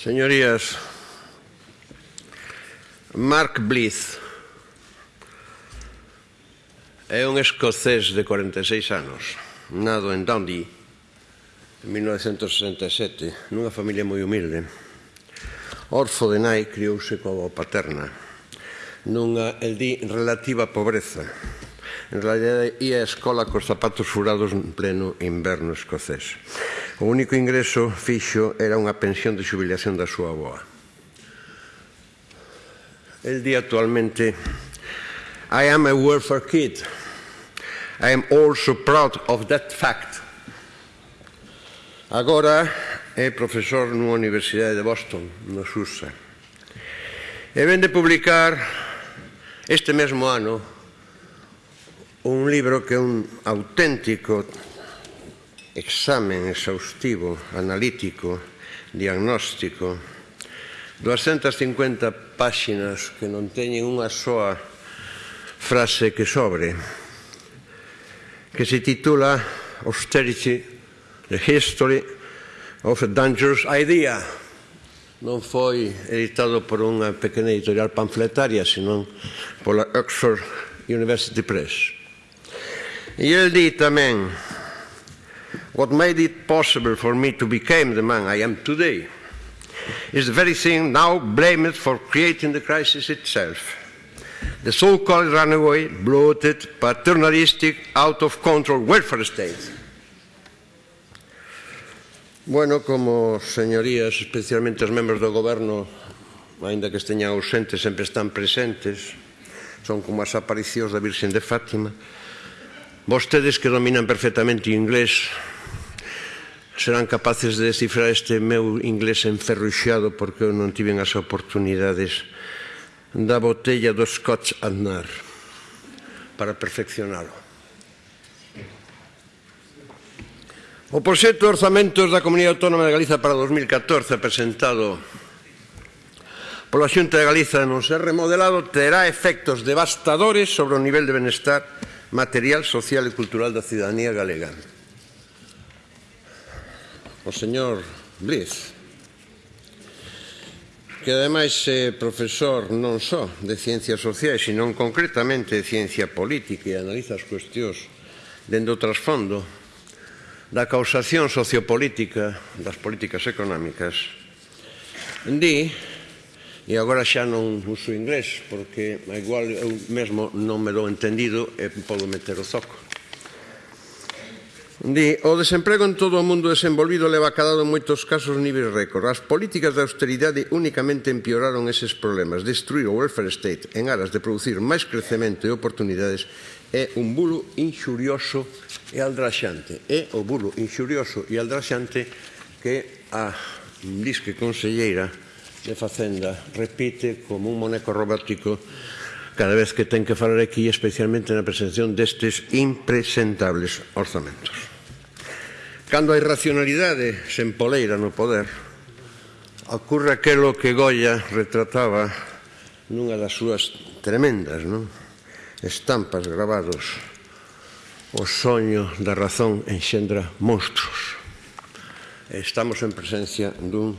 Señorías, Mark Blyth é un escocés de 46 anos, nado en Dundee en 1967, nunha familia moi humilde. Orfo de nai criouse coa paterna, nunha, el di, relativa pobreza. En realidade, ia á escola cos zapatos furados en pleno inverno escocés. O único ingreso fixo era unha pensión de xubilación da súa aboa. El di actualmente I am a welfare kid. I am also proud of that fact. Agora é profesor nunha universidade de Boston, no USA. E ven de publicar este mesmo ano un libro que é un auténtico examen exhaustivo, analítico, diagnóstico, 250 páxinas que non teñen unha soa frase que sobre, que se titula Austerity, the History of a Dangerous Idea. Non foi editado por unha pequena editorial panfletaria, senón pola Oxford University Press. E el di tamén What made it possible for me to become the man I am today is the very thing now blamed for creating the crisis itself. The so-called runaway, bloated, paternalistic, out-of-control welfare state. Bueno, como señorías, especialmente os membros do goberno, ainda que esteñan ausentes, sempre están presentes, son como as aparicións da Virxen de Fátima, vostedes que dominan perfectamente inglés, serán capaces de descifrar este meu inglés enferruxado porque eu non tiven as oportunidades da botella do Scotch Adnar para perfeccionalo. O proxecto de orzamentos da Comunidade Autónoma de Galiza para 2014 presentado pola Xunta de Galiza non ser remodelado terá efectos devastadores sobre o nivel de benestar material, social e cultural da cidadanía galega o señor Blitz, que ademais é profesor non só de ciencias sociais, senón concretamente de ciencia política e analiza as cuestións dentro do trasfondo da causación sociopolítica das políticas económicas, di, e agora xa non uso inglés, porque igual eu mesmo non me dou entendido e podo meter o zoco, Di, o desemprego en todo o mundo desenvolvido leva cadado en moitos casos niveis récord. As políticas de austeridade únicamente empeoraron eses problemas. Destruir o welfare state en aras de producir máis crecemento e oportunidades é un bulo inxurioso e aldraxante. É o bulo inxurioso e aldraxante que a disque conselleira de Facenda repite como un moneco robótico cada vez que ten que falar aquí, especialmente na presentación destes impresentables orzamentos. Cando a irracionalidade se empoleira no poder, ocurre aquelo que Goya retrataba nunha das súas tremendas non? estampas gravados o soño da razón enxendra monstruos estamos en presencia dun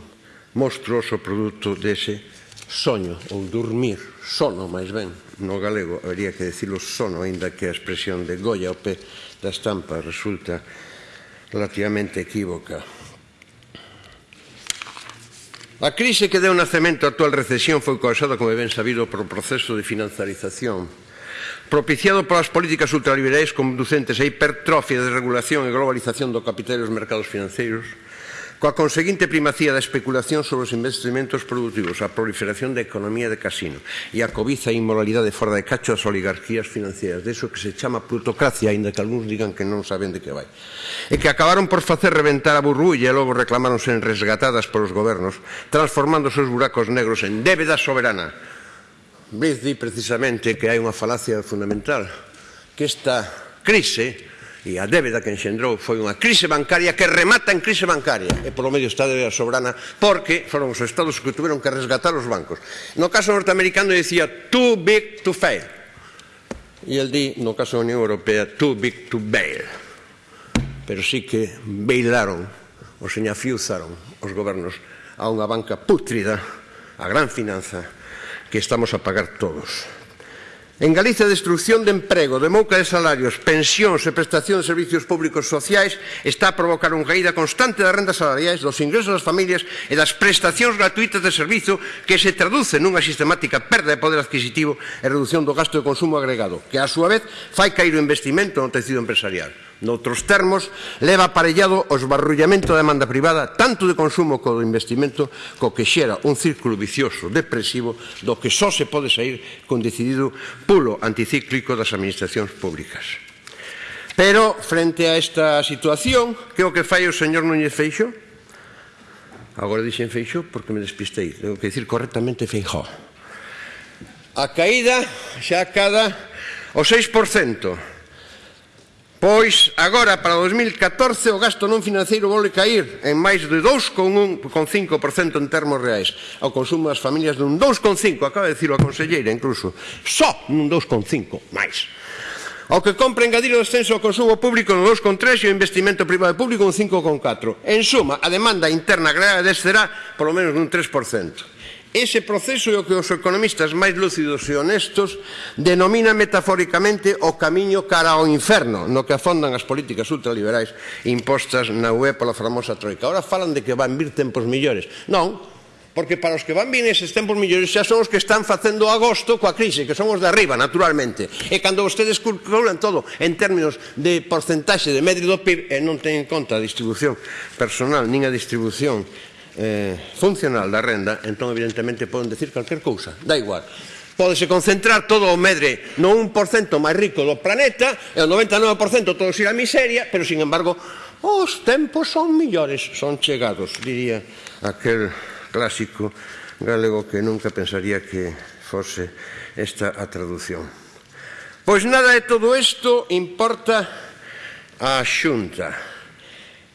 monstruoso produto dese soño ou dormir, sono máis ben, no galego habría que decirlo sono, aínda que a expresión de Goya ao pé da estampa resulta relativamente equívoca. A crise que deu nacemento a actual recesión foi causada, como ben sabido, por o proceso de financiarización propiciado polas políticas ultraliberais conducentes á hipertrofia de regulación e globalización do capital e dos mercados financeiros, coa conseguinte primacía da especulación sobre os investimentos productivos, a proliferación da economía de casino e a cobiza e inmoralidade fora de cacho das oligarquías financieras, deso que se chama plutocracia, aínda que algúns digan que non saben de que vai, e que acabaron por facer reventar a burbulla e logo reclamáronse en resgatadas polos gobernos, transformando os seus buracos negros en débeda soberana. Blitz di precisamente que hai unha falacia fundamental, que esta crise E a débeda que enxendrou foi unha crise bancaria que remata en crise bancaria. E polo medio está a débeda soberana porque foron os estados que tiveron que resgatar os bancos. No caso norteamericano decía too big to fail. E el di, no caso da Unión Europea, too big to bail. Pero sí que bailaron, ou señafiuzaron os gobernos a unha banca pútrida, a gran finanza, que estamos a pagar todos. En Galicia, a destrucción de emprego, demouca de salarios, pensións e prestación de servicios públicos sociais está a provocar unha caída constante das rendas salariais, dos ingresos das familias e das prestacións gratuitas de servizo que se traduce nunha sistemática perda de poder adquisitivo e reducción do gasto de consumo agregado, que a súa vez fai cair o investimento no tecido empresarial. Noutros termos, leva aparellado o esbarrullamento da demanda privada tanto de consumo como de investimento co que xera un círculo vicioso depresivo do que só se pode sair con decidido pulo anticíclico das administracións públicas. Pero, frente a esta situación, que é o que fai o señor Núñez Feixo? Agora dixen Feixo porque me despistei. Tengo que dicir correctamente Feijó. A caída xa cada o 6%. Pois agora para 2014 o gasto non financeiro vole cair en máis de 2,5% en termos reais. O consumo das familias dun 2,5%, acaba de dicir a conselleira incluso, só nun 2,5% máis. Ao que compra engadir o descenso ao consumo público no 2,3 e o investimento privado e público un 5,4. En suma, a demanda interna grave descerá polo menos un 3%. Ese proceso é o que os economistas máis lúcidos e honestos denomina metafóricamente o camiño cara ao inferno, no que afondan as políticas ultraliberais impostas na UE pola famosa Troika. Ahora falan de que van vir tempos millores. Non, porque para os que van vir eses tempos millores xa son os que están facendo agosto coa crise, que son os de arriba, naturalmente. E cando vostedes calculan todo en términos de porcentaxe de medio do PIB e non ten en conta a distribución personal, nin a distribución eh, funcional da renda, entón evidentemente poden decir calquer cousa, da igual. Pódese concentrar todo o medre no 1% máis rico do planeta e o 99% todo ir a miseria, pero sin embargo os tempos son millores, son chegados, diría aquel clásico galego que nunca pensaría que fose esta a traducción. Pois nada de todo isto importa a xunta.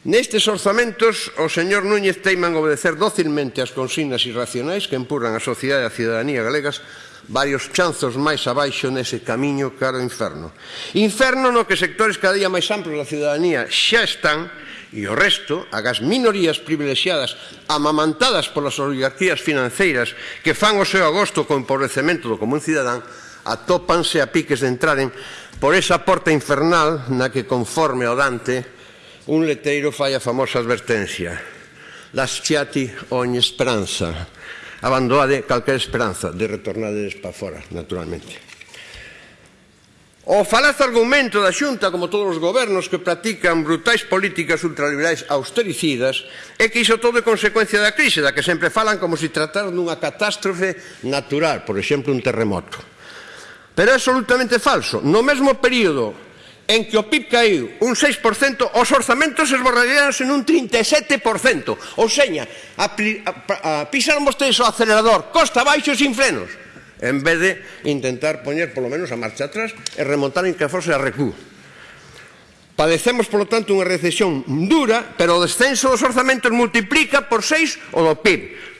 Nestes orzamentos, o señor Núñez teiman obedecer dócilmente as consignas irracionais que empurran a sociedade e a ciudadanía galegas varios chanzos máis abaixo nese camiño cara ao inferno. Inferno no que sectores cada día máis amplos da ciudadanía xa están e o resto, agas minorías privilexiadas amamantadas polas oligarquías financeiras que fan o seu agosto co empobrecemento do común cidadán, atópanse a piques de entraren por esa porta infernal na que conforme ao Dante Un leteiro fai a famosa advertencia Lasciati ogni speranza Abandonade calquera esperanza de retornades para fora, naturalmente. O falaz argumento da Xunta, como todos os gobernos que practican brutais políticas ultraliberais austericidas, é que iso todo é consecuencia da crise, da que sempre falan como se tratar dunha catástrofe natural, por exemplo, un terremoto. Pero é absolutamente falso. No mesmo período en que o PIB caíu un 6%, os orzamentos esborraríanse nun 37%. Ou seña, a, a, pisaron vostedes o acelerador costa baixo sin frenos, en vez de intentar poñer polo menos a marcha atrás e remontar en que fose a recu. Padecemos, polo tanto, unha recesión dura, pero o descenso dos orzamentos multiplica por 6 o do PIB.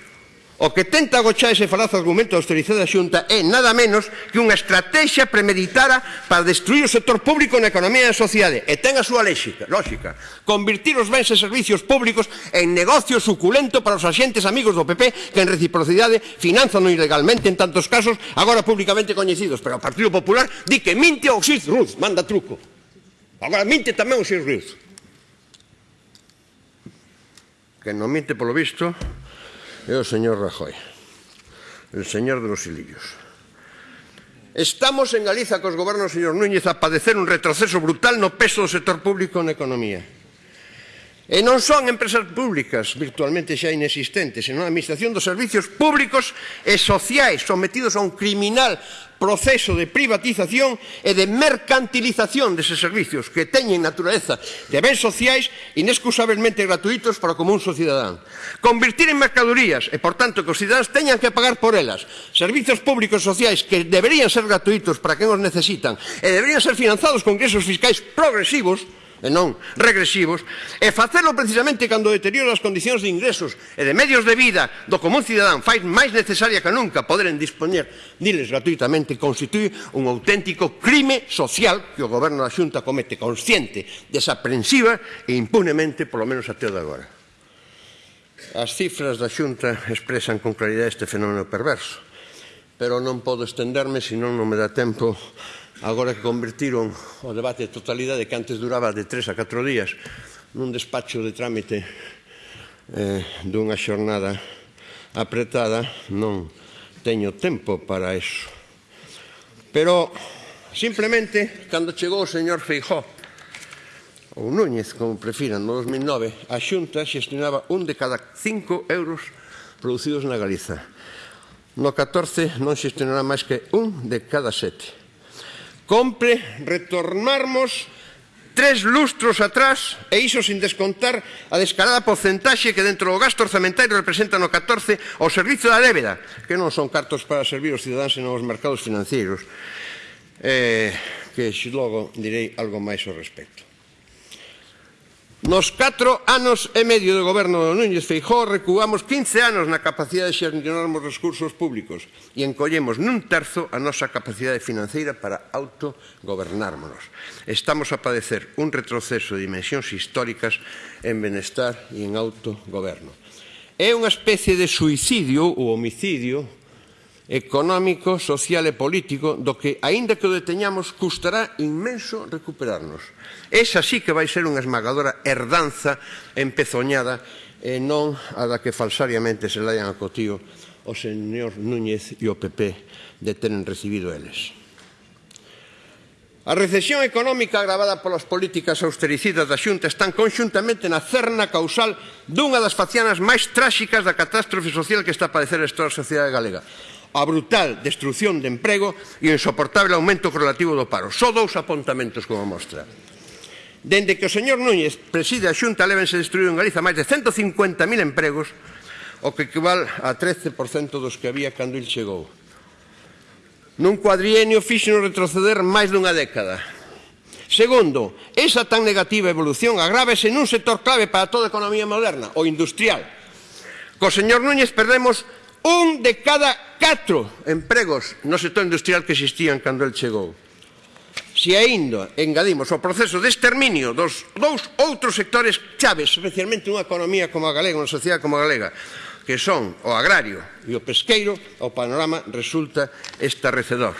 O que tenta agochar ese falaz argumento da austeridade da Xunta é nada menos que unha estrategia premeditada para destruir o sector público na economía e na sociedade. E ten a súa léxica, lógica. Convertir os bens e servicios públicos en negocio suculento para os axentes amigos do PP que en reciprocidade finanzan ilegalmente en tantos casos agora públicamente coñecidos. Pero o Partido Popular di que minte o Xis Ruz manda truco. Agora minte tamén o Xis Ruz que non minte polo visto é o señor Rajoy, el señor de los hilillos. Estamos en Galiza cos gobernos, señor Núñez, a padecer un retroceso brutal no peso do sector público na economía. E non son empresas públicas virtualmente xa inexistentes, senón a administración dos servicios públicos e sociais sometidos a un criminal proceso de privatización e de mercantilización deses servicios que teñen naturaleza de bens sociais inexcusablemente gratuitos para o común sociedadán. Convertir en mercadurías e, por tanto, que os cidadáns teñan que pagar por elas servizos públicos sociais que deberían ser gratuitos para quen os necesitan e deberían ser financiados con ingresos fiscais progresivos e non regresivos, e facelo precisamente cando deteriora as condicións de ingresos e de medios de vida do común cidadán fai máis necesaria que nunca poderen dispoñer diles gratuitamente constituí un auténtico crime social que o goberno da Xunta comete consciente, desaprensiva e impunemente, polo menos até o de agora. As cifras da Xunta expresan con claridade este fenómeno perverso, pero non podo estenderme, senón non me dá tempo agora que convertiron o debate de totalidade que antes duraba de tres a catro días nun despacho de trámite eh, dunha xornada apretada non teño tempo para eso. Pero simplemente cando chegou o señor Feijó ou Núñez, como prefiran, no 2009 a xunta xestionaba un de cada cinco euros producidos na Galiza. No 14 non xestionará máis que un de cada sete. Compre retornarmos tres lustros atrás e iso sin descontar a descarada porcentaxe que dentro do gasto orzamentario representan no 14 ao servizo da débeda, que non son cartos para servir os cidadáns senón os mercados financeiros, eh, que logo direi algo máis ao respecto. Nos 4 anos e medio do goberno do Núñez Feijó recuamos 15 anos na capacidade de xerionarmos recursos públicos e encollemos nun terzo a nosa capacidade financeira para autogobernármonos. Estamos a padecer un retroceso de dimensións históricas en benestar e en autogoberno. É unha especie de suicidio ou homicidio económico, social e político do que, aínda que o deteñamos, custará inmenso recuperarnos. Esa sí que vai ser unha esmagadora herdanza empezoñada e non a da que falsariamente se laian a cotío o señor Núñez e o PP de tenen recibido eles. A recesión económica agravada polas políticas austericidas da Xunta están conxuntamente na cerna causal dunha das facianas máis tráxicas da catástrofe social que está a padecer a historia sociedade galega a brutal destrucción de emprego e o insoportable aumento correlativo do paro. Só dous apontamentos como mostra. Dende que o señor Núñez preside a Xunta levense destruído en Galiza máis de 150.000 empregos, o que equivale a 13% dos que había cando il chegou. Nun cuadrienio fixenos retroceder máis dunha década. Segundo, esa tan negativa evolución agrávese nun sector clave para toda a economía moderna, o industrial. Co señor Núñez perdemos Un de cada catro empregos no sector industrial que existían cando el chegou. Se aínda engadimos o proceso de exterminio dos dous outros sectores chaves, especialmente unha economía como a galega, unha sociedade como a galega, que son o agrario e o pesqueiro, o panorama resulta estarrecedor.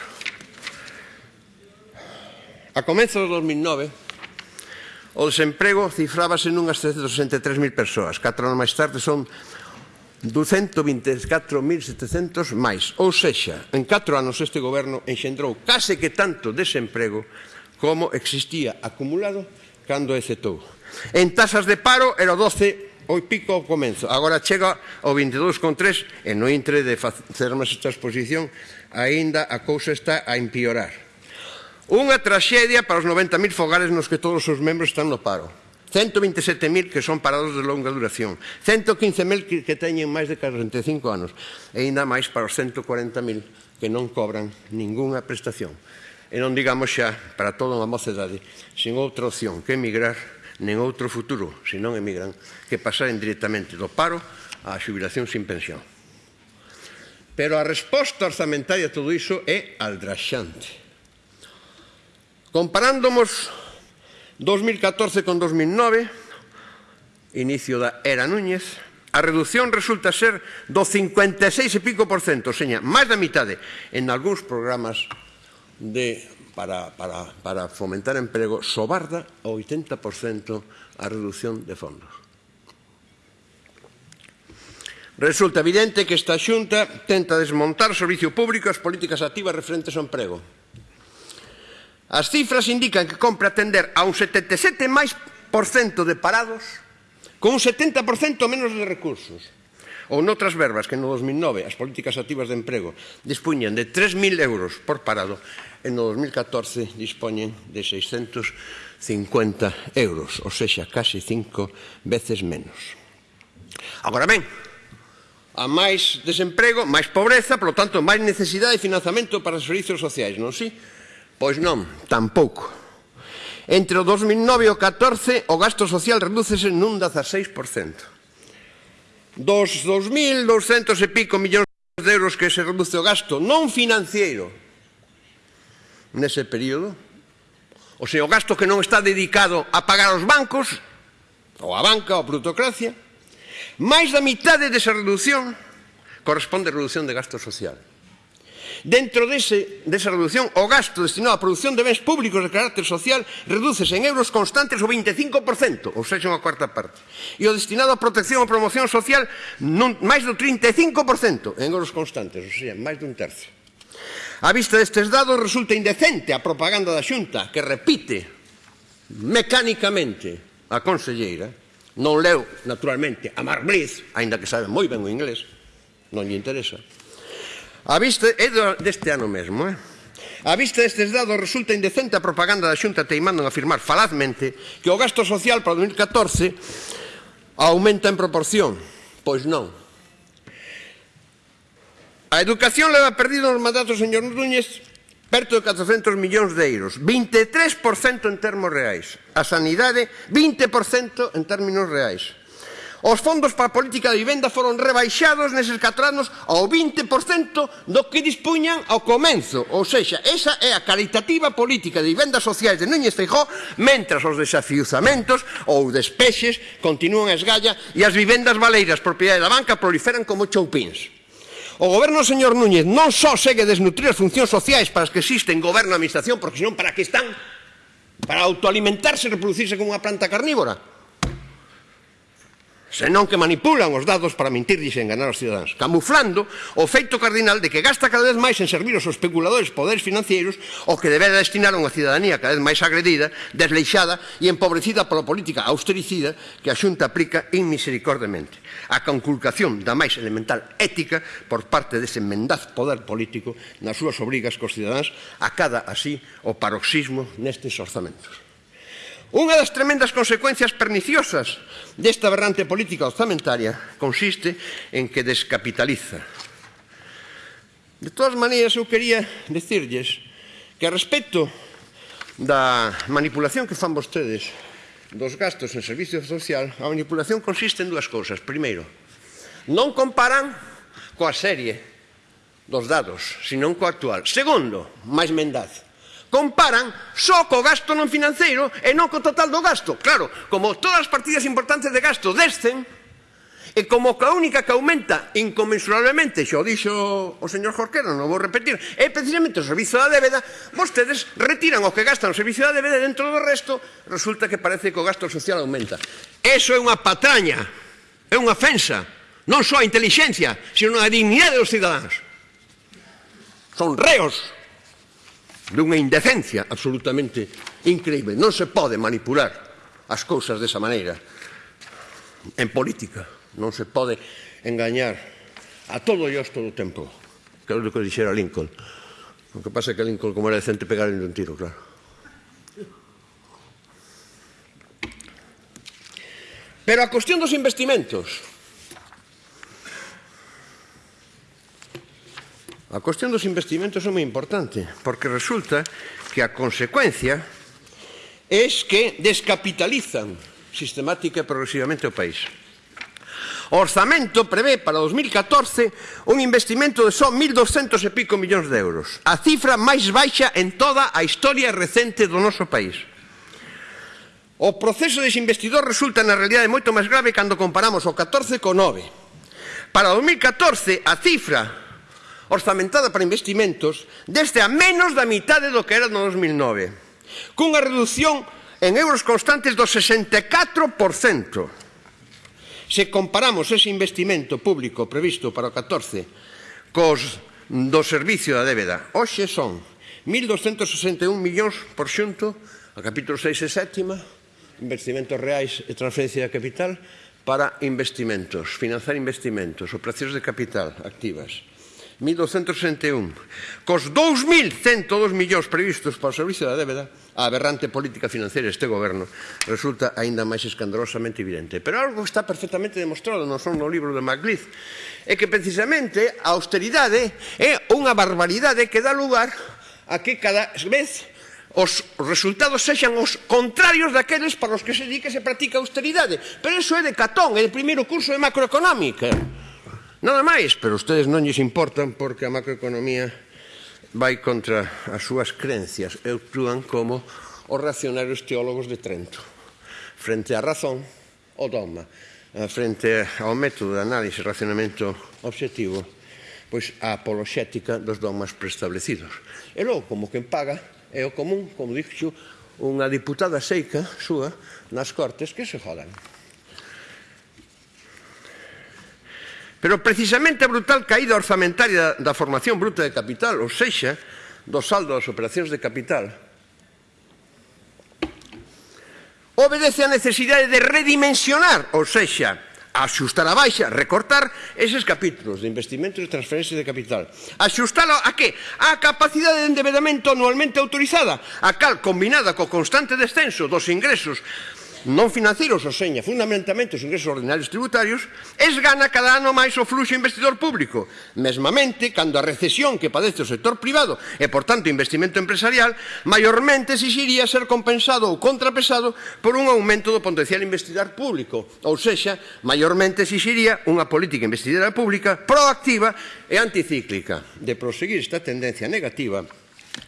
A comezo do 2009, o desemprego cifrábase nunhas 363.000 persoas. Catro anos máis tarde son 224.700 máis. Ou sexa, en 4 anos este goberno enxendrou case que tanto desemprego como existía acumulado cando exetou. En tasas de paro era o 12 o pico ao comenzo. Agora chega ao 22,3 e no intre de facermos esta exposición aínda a cousa está a empeorar. Unha traxedia para os 90.000 fogares nos que todos os membros están no paro 127.000 que son parados de longa duración, 115.000 que, que teñen máis de 45 anos e ainda máis para os 140.000 que non cobran ningunha prestación. E non digamos xa para toda unha mocedade sin outra opción que emigrar nen outro futuro, se non emigran, que pasaren directamente do paro á xubilación sin pensión. Pero a resposta orzamentaria a todo iso é aldraxante. Comparándomos 2014 con 2009, inicio da Era Núñez, a reducción resulta ser do 56 e pico por cento, seña, máis da mitade, en algúns programas de, para, para, para fomentar emprego, sobarda ao 80% a reducción de fondos. Resulta evidente que esta xunta tenta desmontar o servicio público e as políticas activas referentes ao emprego As cifras indican que compre atender a un 77 máis por cento de parados con un 70% menos de recursos. Ou noutras verbas que no 2009 as políticas activas de emprego dispuñan de 3.000 euros por parado e no 2014 dispoñen de 650 euros, ou seja, casi cinco veces menos. Agora ben, a máis desemprego, máis pobreza, polo tanto, máis necesidade de financiamento para os servizos sociais, non si? Sí? Pois non, tampouco. Entre o 2009 e o 14, o gasto social redúcese nun 16%. Dos 2.200 e pico millóns de euros que se reduce o gasto non financiero nese período, o sea, o gasto que non está dedicado a pagar os bancos, ou a banca, ou a plutocracia, máis da mitade desa reducción corresponde a reducción de gasto social. Dentro dese, desa reducción, o gasto destinado á produción de bens públicos de carácter social redúcese en euros constantes o 25%, ou seja, unha cuarta parte. E o destinado á protección e promoción social non, máis do 35% en euros constantes, ou seja, máis dun tercio. A vista destes dados resulta indecente a propaganda da Xunta que repite mecánicamente a conselleira non leu naturalmente a Mark aínda que sabe moi ben o inglés, non lle interesa, A vista, é deste ano mesmo, eh? A vista destes dados resulta indecente a propaganda da Xunta teimando en afirmar falazmente que o gasto social para 2014 aumenta en proporción. Pois non. A educación leva perdido nos mandatos, señor Núñez, perto de 400 millóns de euros. 23% en termos reais. A sanidade, 20% en términos reais. Os fondos para a política de vivenda foron rebaixados neses 4 anos ao 20% do que dispuñan ao comenzo. Ou seja, esa é a caritativa política de vivendas sociais de Núñez Feijó mentras os desafiuzamentos ou despexes continúan a esgalla e as vivendas valeiras propiedade da banca proliferan como choupins. O goberno do señor Núñez non só segue desnutrir as funcións sociais para as que existen goberno e administración, porque senón para que están para autoalimentarse e reproducirse como unha planta carnívora, senón que manipulan os dados para mentir e enganar os cidadáns, camuflando o feito cardinal de que gasta cada vez máis en servir os especuladores poderes financieros o que debera destinar a unha cidadanía cada vez máis agredida, desleixada e empobrecida pola política austericida que a Xunta aplica inmisericordemente. A conculcación da máis elemental ética por parte dese mendaz poder político nas súas obrigas cos cidadáns acada así o paroxismo nestes orzamentos. Unha das tremendas consecuencias perniciosas desta aberrante política orzamentaria consiste en que descapitaliza. De todas maneiras, eu quería decirlles que a respecto da manipulación que fan vostedes dos gastos en servicio social, a manipulación consiste en dúas cousas. Primeiro, non comparan coa serie dos dados, senón coa actual. Segundo, máis mendaz comparan só co gasto non financeiro e non co total do gasto. Claro, como todas as partidas importantes de gasto descen, E como que a única que aumenta inconmensurablemente, xa o dixo o señor Jorquera, non vou repetir, é precisamente o servicio da débeda, vostedes retiran o que gastan o servicio da débeda dentro do resto, resulta que parece que o gasto social aumenta. Eso é unha patraña, é unha ofensa, non só a inteligencia, sino a dignidade dos cidadáns. Son reos dunha indecencia absolutamente increíble. Non se pode manipular as cousas desa maneira en política. Non se pode engañar a todo e todo o tempo. Que é o que dixera Lincoln. O que pasa é que Lincoln, como era decente, pegaron un tiro, claro. Pero a cuestión dos investimentos A cuestión dos investimentos é moi importante, porque resulta que a consecuencia é que descapitalizan sistemática e progresivamente o país. O orzamento prevé para 2014 un investimento de só 1.200 e pico millóns de euros, a cifra máis baixa en toda a historia recente do noso país. O proceso desinvestidor resulta na realidade moito máis grave cando comparamos o 14 co 9. Para 2014, a cifra orzamentada para investimentos deste a menos da mitade do que era no 2009, cunha reducción en euros constantes do 64%. Se comparamos ese investimento público previsto para o 14 cos do servicio da débeda, hoxe son 1.261 millóns por xunto, a capítulo 6 e 7, investimentos reais e transferencia de capital, para investimentos, financiar investimentos, operacións de capital activas. 1261. Cos 2.102 millóns previstos para o servicio da débeda, a aberrante política financeira deste goberno resulta aínda máis escandalosamente evidente. Pero algo está perfectamente demostrado, non son no libro de Maclith, é que precisamente a austeridade é unha barbaridade que dá lugar a que cada vez os resultados sexan os contrarios daqueles para os que se di que se practica austeridade. Pero iso é de Catón, é o primeiro curso de macroeconómica. Nada máis, pero ustedes non lles importan porque a macroeconomía vai contra as súas creencias. E actúan como os reaccionarios teólogos de Trento. Frente á razón o dogma. Eh, frente ao método de análise e racionamento obxectivo pois a apoloxética dos dogmas preestablecidos. E logo como quen paga é o común como dixo unha diputada seica súa nas cortes que se jodan. Pero precisamente a brutal caída orzamentaria da formación bruta de capital, ou sexa, do saldo das operacións de capital, obedece a necesidade de redimensionar, ou sexa, axustar a baixa, recortar eses capítulos de investimentos e transferencias de capital. Axustalo a que? A capacidade de endebedamento anualmente autorizada, a cal combinada co constante descenso dos ingresos non financeiros, ou seña, fundamentalmente os ingresos ordinarios tributarios, esgana cada ano máis o fluxo investidor público. Mesmamente, cando a recesión que padece o sector privado e, por tanto, investimento empresarial, maiormente exixiría ser compensado ou contrapesado por un aumento do potencial investidor público, ou seja, maiormente exixiría unha política investidora pública proactiva e anticíclica. De proseguir esta tendencia negativa,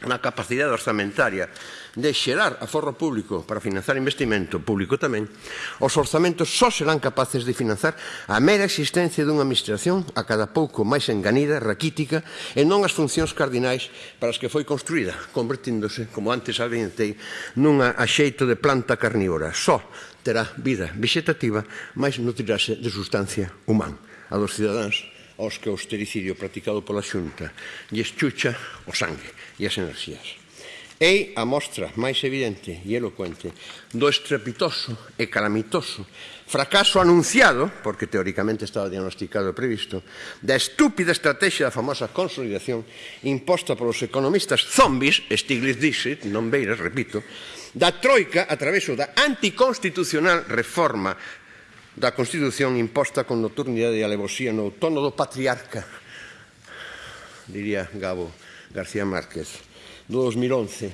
na capacidade orzamentaria de xerar aforro público para financiar investimento público tamén, os orzamentos só serán capaces de financiar a mera existencia dunha administración a cada pouco máis enganida, raquítica, e non as funcións cardinais para as que foi construída, convertíndose, como antes adiantei, nunha axeito de planta carnívora. Só terá vida vegetativa, máis nutrirase de sustancia humana. A dos cidadáns aos que o austericidio practicado pola xunta lles chucha o sangue e as enerxías. É a mostra máis evidente e elocuente do estrepitoso e calamitoso fracaso anunciado, porque teóricamente estaba diagnosticado e previsto, da estúpida estrategia da famosa consolidación imposta polos economistas zombies, Stiglitz dixit, non beiras, repito, da troika a través da anticonstitucional reforma da Constitución imposta con nocturnidade e alevosía no tono do patriarca, diría Gabo García Márquez, do 2011,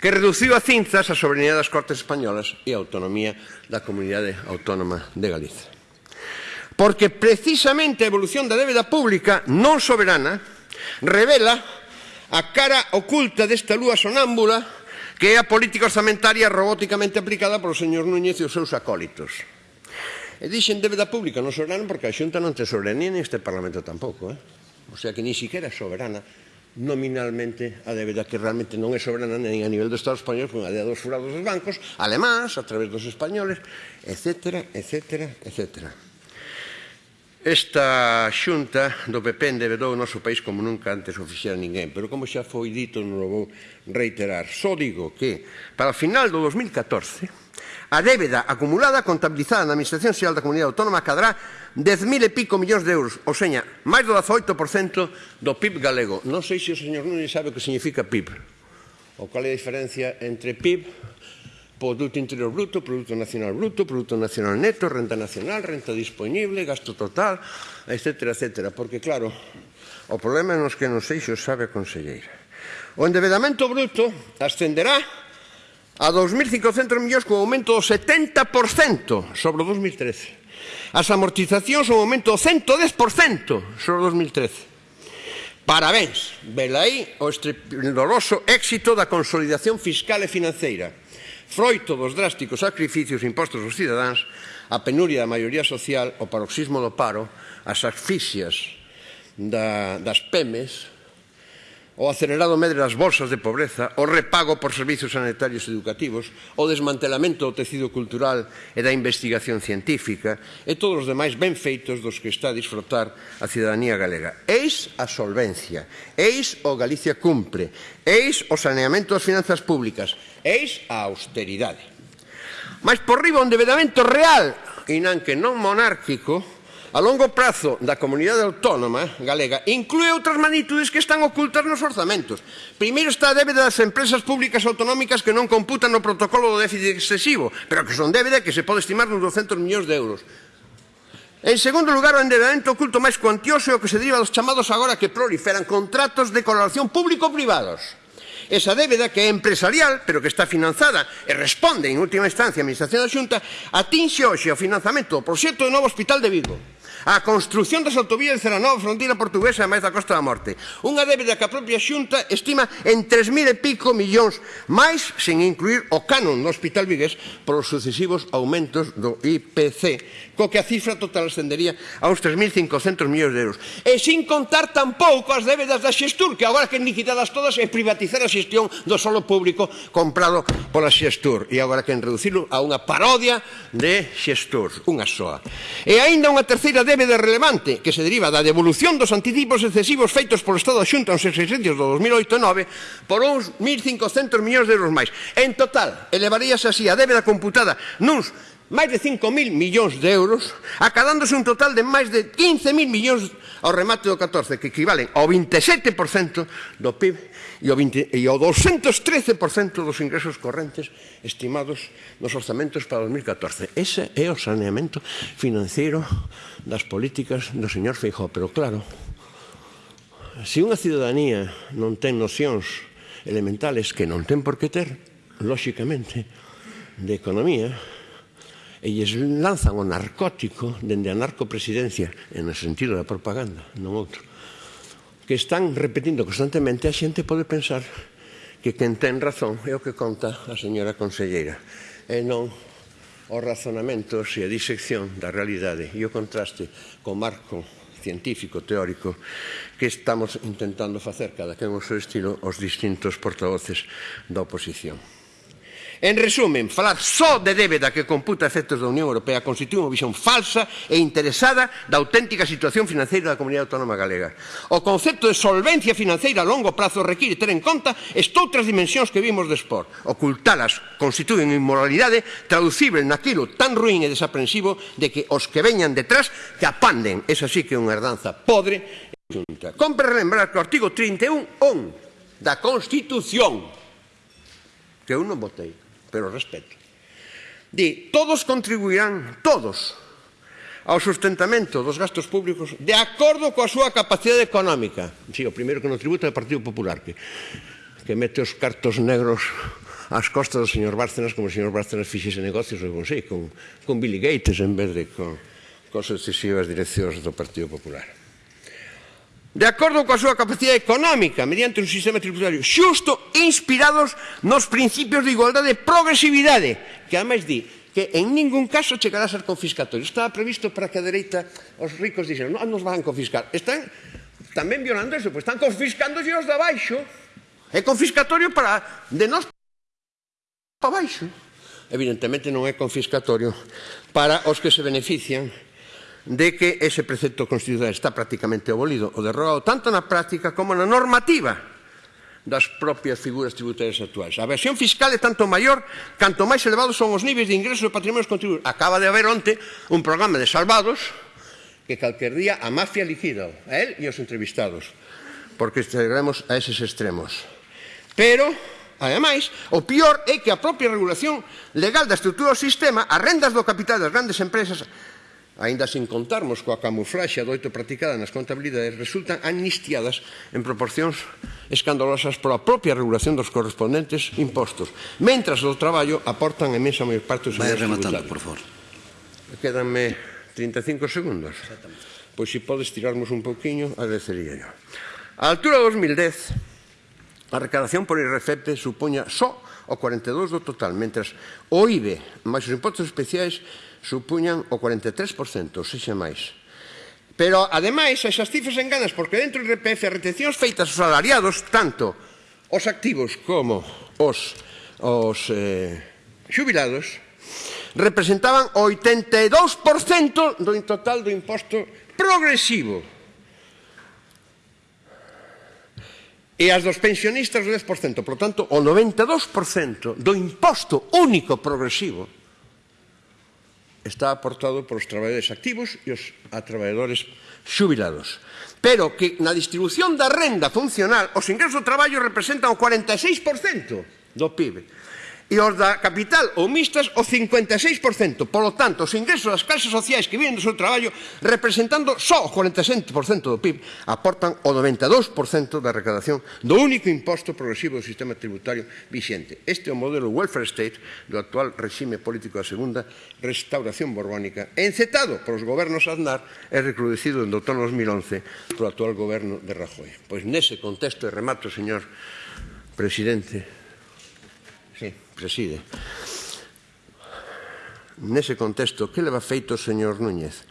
que reduciu a cinzas a soberanía das Cortes Españolas e a autonomía da Comunidade Autónoma de Galiza. Porque precisamente a evolución da débeda pública non soberana revela a cara oculta desta lúa sonámbula que é a política orzamentaria robóticamente aplicada polo señor Núñez e os seus acólitos. E dixen débeda pública non soberana porque a Xunta non ten soberanía neste Parlamento tampouco. Eh? O sea que ni siquiera é soberana nominalmente a débeda que realmente non é soberana nem a nivel do Estado español con a débeda dos furados dos bancos alemáns a través dos españoles etc, etc, etc Esta xunta do PP endebedou o noso país como nunca antes o fixera ninguén pero como xa foi dito non o vou reiterar só digo que para o final do 2014 A débeda acumulada contabilizada na Administración Xeral da Comunidade Autónoma cadará 10.000 e pico millóns de euros, ou seña, máis do 18% do PIB galego. Non sei se o señor Núñez sabe o que significa PIB. O cal é a diferencia entre PIB Produto Interior Bruto, Produto Nacional Bruto, Produto Nacional Neto, Renta Nacional, Renta Disponible, Gasto Total, etcétera, etcétera. Porque, claro, o problema é nos que non sei se o sabe a conselleira. O endebedamento bruto ascenderá a 2.500 millóns con aumento do 70% sobre o 2013. As amortizacións un aumento do 110% sobre o 2013. Parabéns, velaí o estrepidoroso éxito da consolidación fiscal e financeira. Froito dos drásticos sacrificios impostos aos cidadáns, a penuria da maioría social, o paroxismo do paro, as asfixias da, das PEMES, o acelerado medre das bolsas de pobreza, o repago por servizos sanitarios educativos, o desmantelamento do tecido cultural e da investigación científica e todos os demais benfeitos dos que está a disfrutar a cidadanía galega. Eis a solvencia, eis o Galicia cumpre, eis o saneamento das finanzas públicas, eis a austeridade. Mas por riba un devedamento real, inan que non monárquico, a longo prazo da comunidade autónoma eh, galega inclúe outras magnitudes que están ocultas nos orzamentos. Primeiro está a débeda das empresas públicas autonómicas que non computan no protocolo do déficit excesivo, pero que son débeda que se pode estimar nos 200 millóns de euros. En segundo lugar, o endebedamento oculto máis cuantioso é o que se deriva dos chamados agora que proliferan contratos de colaboración público-privados. Esa débeda que é empresarial, pero que está financiada e responde, en última instancia, a Administración da Xunta, atinxe hoxe o financiamento do proxecto do novo Hospital de Vigo. A construción das autovías de Ceranova fronteira portuguesa e máis da Costa da Morte. Unha débeda que a propia xunta estima en 3.000 e pico millóns máis, sen incluir o canon do Hospital Vigués polos sucesivos aumentos do IPC, co que a cifra total ascendería aos 3.500 millóns de euros. E sin contar tampouco as débedas da Xestur, que agora que liquidadas todas e privatizar a xestión do solo público comprado pola Xestur. E agora que en reducilo a unha parodia de Xestur, unha soa. E aínda unha terceira débeda relevante que se deriva da devolución dos anticipos excesivos feitos polo Estado Xunta aos exercicios do 2008 e 2009 por uns 1.500 millóns de euros máis. En total, elevaríase así a débeda computada nuns máis de 5.000 millóns de euros, acadándose un total de máis de 15.000 millóns ao remate do 14 que equivalen ao 27% do PIB e ao, 20, e ao 213% dos ingresos correntes estimados nos orzamentos para 2014. Ese é o saneamento financeiro das políticas do señor Feijó. Pero claro, se unha ciudadanía non ten nocións elementales que non ten por que ter, lóxicamente, de economía, e lles lanzan o narcótico dende a narcopresidencia en o sentido da propaganda, non outro que están repetindo constantemente a xente pode pensar que quen ten razón é o que conta a señora conselleira e non os razonamentos e a disección da realidade e o contraste co marco científico, teórico que estamos intentando facer cada quen o seu estilo os distintos portavoces da oposición. En resumen, falar só de débeda que computa efectos da Unión Europea constitúe unha visión falsa e interesada da auténtica situación financeira da Comunidade Autónoma Galega. O concepto de solvencia financeira a longo prazo require ter en conta estoutras dimensións que vimos despor. Ocultalas constituen inmoralidade traducible naquilo tan ruín e desaprensivo de que os que veñan detrás que apanden. Esa sí que é unha herdanza podre e xunta. Compre lembrar que o artigo 31 on da Constitución que eu non votei pero respeto. Di, todos contribuirán, todos, ao sustentamento dos gastos públicos de acordo coa súa capacidade económica. Si, o primeiro que non tributa é o Partido Popular, que, que mete os cartos negros ás costas do señor Bárcenas, como o señor Bárcenas fixese negocios, non sei, con, con Billy Gates en vez de con, con sucesivas direccións do Partido Popular de acordo coa súa capacidade económica mediante un sistema tributario xusto inspirados nos principios de igualdade e progresividade que ademais di que en ningún caso chegará a ser confiscatorio. Estaba previsto para que a dereita os ricos dixeron non nos van confiscar están tamén violando eso pois están confiscando os de abaixo. É confiscatorio para de nós para baixo. Evidentemente non é confiscatorio para os que se benefician de que ese precepto constitucional está prácticamente abolido ou derrogado tanto na práctica como na normativa das propias figuras tributarias actuais. A versión fiscal é tanto maior canto máis elevados son os níveis de ingresos e patrimonios contribuídos. Acaba de haber onte un programa de salvados que calquer día a mafia liquida a él e os entrevistados porque chegaremos a eses extremos. Pero, ademais, o pior é que a propia regulación legal da estrutura do sistema, as rendas do capital das grandes empresas aínda sin contarmos coa camuflaxe doito practicada nas contabilidades, resultan amnistiadas en proporcións escandalosas pola propia regulación dos correspondentes impostos, mentras do traballo aportan a mesa maior parte dos Vai rematando, por favor. Quédanme 35 segundos. Pois se podes tirarmos un pouquiño, agradecería yo. A altura de 2010, a recadación por IRCEP supoña só o 42 do total, mentras o IBE máis os impostos especiais supuñan o 43%, sexa máis. Pero, ademais, esas cifras enganas, porque dentro do IRPF as retencións feitas aos salariados, tanto os activos como os, os eh, xubilados, representaban o 82% do total do imposto progresivo. E as dos pensionistas o 10%, por tanto, o 92% do imposto único progresivo está aportado por os traballadores activos e os a traballadores xubilados. Pero que na distribución da renda funcional os ingresos do traballo representan o 46% do PIB e os da capital ou mixtas o 56%. Polo tanto, os ingresos das clases sociais que viven do seu traballo representando só o 47% do PIB aportan o 92% da recadación do único imposto progresivo do sistema tributario vixente. Este é o modelo welfare state do actual regime político da segunda restauración borbónica encetado polos gobernos Aznar e recrudecido en outono 2011 polo actual goberno de Rajoy. Pois nese contexto, e remato, señor presidente, preside. Nese contexto, que leva feito o señor Núñez?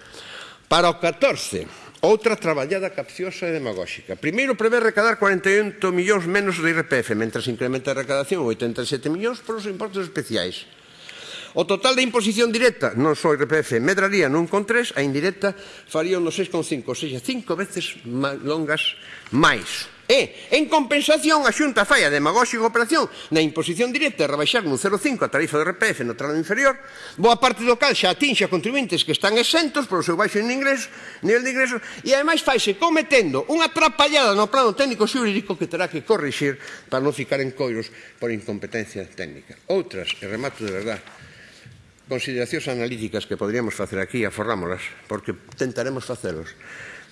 Para o 14, outra traballada capciosa e demagóxica. Primeiro, prevé recadar 48 millóns menos do IRPF, mentras incrementa a recadación 87 millóns por os impostos especiais. O total da imposición directa, non só IRPF, medraría nun con 3, a indirecta faría un 6,5, ou seja, cinco veces longas máis. E, en compensación, a Xunta fai a demagóxica operación na imposición directa de rebaixar nun 0,5 a tarifa de RPF no tramo inferior, boa parte do cal xa atinxe a contribuintes que están exentos polo seu baixo en ingresos, nivel de ingresos, e ademais faise cometendo unha atrapallada no plano técnico xurídico que terá que corrixir para non ficar en coiros por incompetencia técnica. Outras, e remato de verdade, consideracións analíticas que poderíamos facer aquí, aforrámolas, porque tentaremos facelos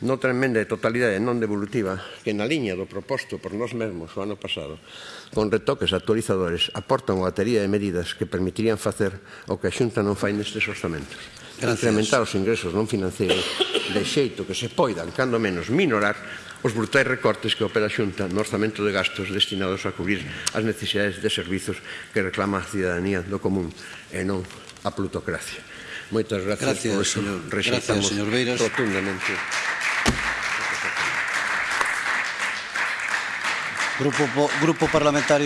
noutra enmenda de totalidade non devolutiva que na liña do proposto por nós mesmos o ano pasado con retoques actualizadores aportan unha batería de medidas que permitirían facer o que a Xunta non fai nestes orzamentos Gracias. incrementar os ingresos non financeiros de xeito que se poidan cando menos minorar os brutais recortes que opera a Xunta no orzamento de gastos destinados a cubrir as necesidades de servizos que reclama a cidadanía do común e non a plutocracia. Moitas gracias, gracias por eso. Señor, gracias, señor Beiras. rotundamente. Grupo, Grupo Parlamentario